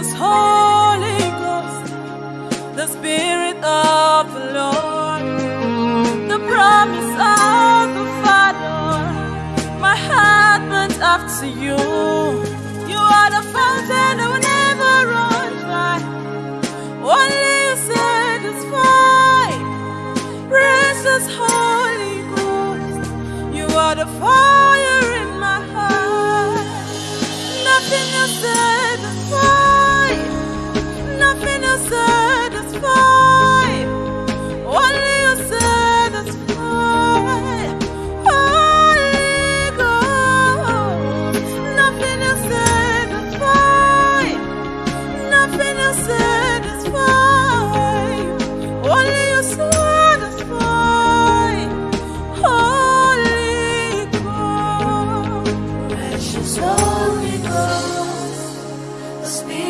Jesus, Holy Ghost, the Spirit of the Lord, the promise of the Father, my heart burns after you. You are the fountain that will never run dry. Only you satisfy. Precious Holy Ghost, you are the Father. The